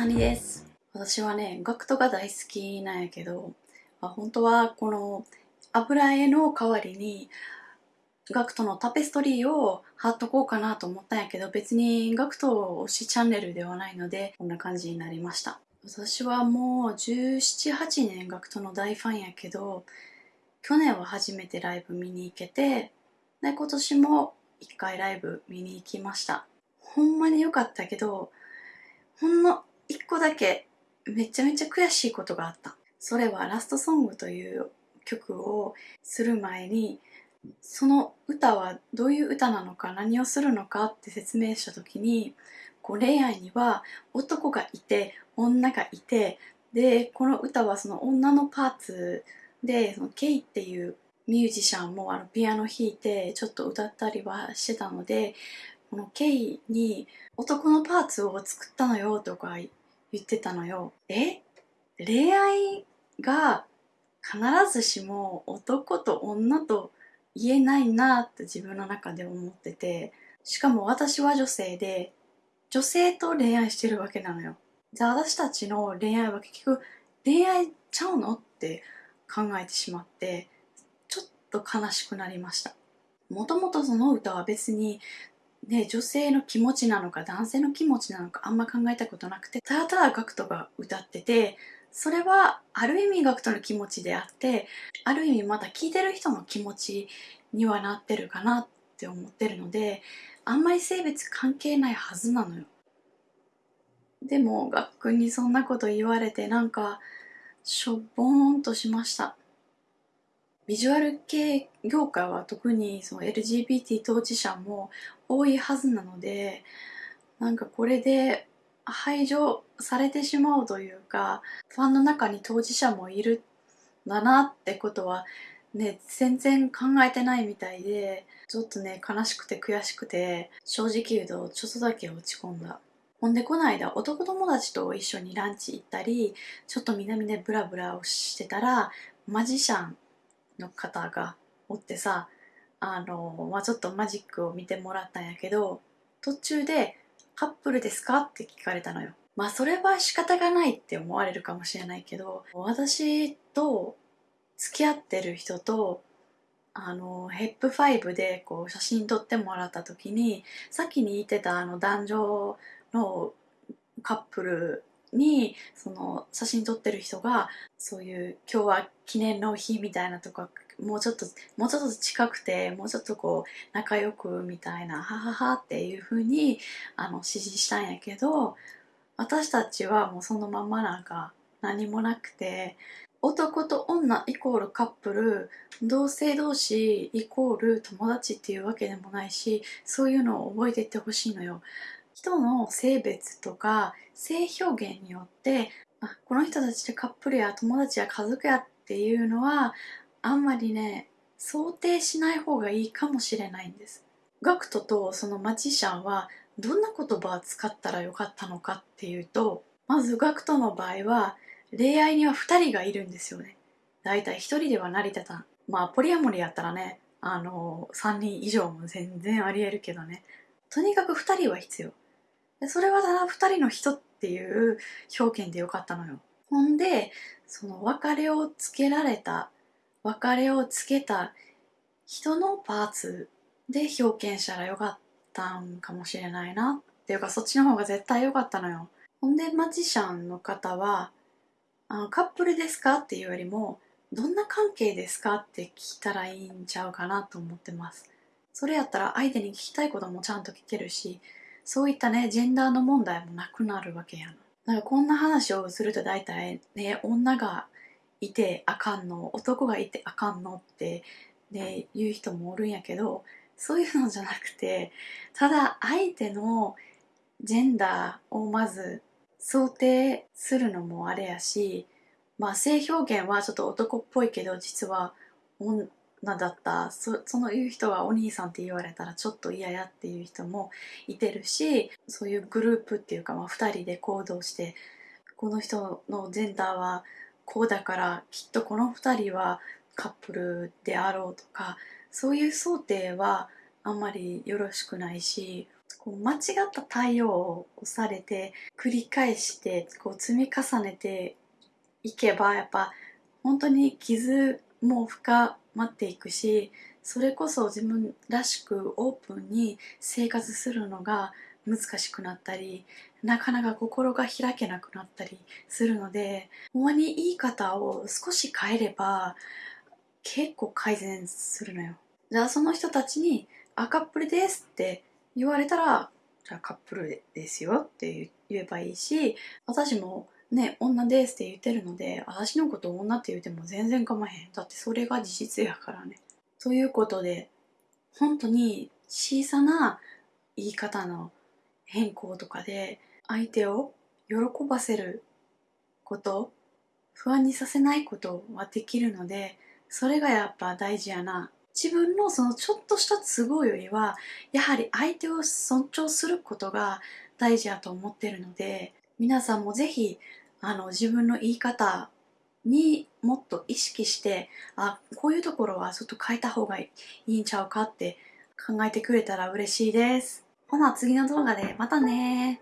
サニです。私はねガクトが大好きなんやけど、まあ、本当はこの油絵の代わりにガクトのタペストリーを貼っとこうかなと思ったんやけど別にガクト推しチャンネルではないのでこんな感じになりました。私はもう1718年ガクトの大ファンやけど去年は初めてライブ見に行けてで今年も1回ライブ見に行きました。ほんまに良かったけど個だけめちゃめちゃ悔しいことがあった。それはラストソングという曲をする前にその歌はどういう歌なのか何をするのかって説明した時にこう恋愛には男がいて女がいてでこの歌はその女のパーツでそのケイっていうミュージシャンもあのピアノ弾いてちょっと歌ったりはしてたのでこのケイに男のパーツを作ったのよとか言ってたのよ。え？恋愛が必ずしも男と女と言えないなって自分の中で思っててしかも私は女性で女性と恋愛してるわけなのよ。じゃあ私たちの恋愛は結局恋愛ちゃうのって考えてしまってちょっと悲しくなりました。もともとその歌は別にね、女性の気持ちなのか男性の気持ちなのかあんま考えたことなくてただただガクトが歌っててそれはある意味ガクトの気持ちであってある意味また聴いてる人の気持ちにはなってるかなって思ってるのであんまり性別関係ないはずなのよ。でもガックにそんなこと言われてなんかしょぼーんとしました。ビジュアル系業界は特にその LGBT 当事者も多いはずなのでなんかこれで排除されてしまうというかファンの中に当事者もいるんだなってことはね全然考えてないみたいでちょっとね悲しくて悔しくて正直言うとちょっとだけ落ち込んだ。ほんでこの間男友達と一緒にランチ行ったりちょっと南でブラブラをしてたらマジシャンの方がおってさあの、まあ、ちょっとマジックを見てもらったんやけど途中で「カップルですか?」って聞かれたのよ。まあそれは仕方がないって思われるかもしれないけど私と付き合ってる人とあのヘップ5でこう写真撮ってもらった時にさっきに言ってたあの男女のカップルにその写真撮ってる人がそういう今日は記念の日みたいなとかもうちょっともうちょっと近くてもうちょっとこう仲良くみたいなはははっていう風にあの指示したんやけど私たちはもうそのままなんか何もなくて男と女イコールカップル同性同士イコール友達っていうわけでもないしそういうのを覚えていってほしいのよ。人の性別とか性表現によってあこの人たちでカップルや友達や家族やっていうのはあんまりね想定しない方がいいかもしれないんです。ガクトとそのマジシャンはどんな言葉を使ったらよかったのかっていうとまずガクトの場合は恋愛には2人がいるんですよね。だいたい1人では成り立たん。まあポリアモリやったらねあの3人以上も全然ありえるけどねとにかく2人は必要。でそれはただ2人の人っていう表現でよかったのよ。ほんでその別れをつけられた別れをつけた人のパーツで表現したらよかったんかもしれないなっていうかそっちの方が絶対良かったのよ。ほんでマジシャンの方はあのカップルですかっていうよりもどんな関係ですかって聞いたらいいんちゃうかなと思ってます。それやったら相手に聞きたいこともちゃんと聞けるしそういったねジェンダーの問題もなくなるわけやなだからこんな話をすると大体ね女がいてあかんの男がいてあかんのってね言う人もおるんやけどそういうのじゃなくてただ相手のジェンダーをまず想定するのもあれやしまあ性表現はちょっと男っぽいけど実はなだった。その言う人はお兄さんって言われたらちょっと嫌やっていう人もいてるしそういうグループっていうか、まあ、2人で行動してこの人のジェンダーはこうだからきっとこの2人はカップルであろうとかそういう想定はあんまりよろしくないしこう間違った対応をされて繰り返してこう積み重ねていけばやっぱ本当に傷も深まっていくしそれこそ自分らしくオープンに生活するのが難しくなったりなかなか心が開けなくなったりするのでほんまに言い方を少し変えれば結構改善するのよ。じゃあその人たちに「あカップルです」って言われたら「じゃあカップルですよ」って言えばいいし私もね女ですって言ってるので私のこと女って言っても全然構わへん。だってそれが事実やからね。ということで本当に小さな言い方の変更とかで相手を喜ばせること不安にさせないことはできるのでそれがやっぱ大事やな。自分のそのちょっとした都合よりはやはり相手を尊重することが大事やと思ってるので皆さんもぜひあの自分の言い方にもっと意識してあこういうところはちょっと変えた方がいいんちゃうかって考えてくれたら嬉しいです。ほな次の動画でまたね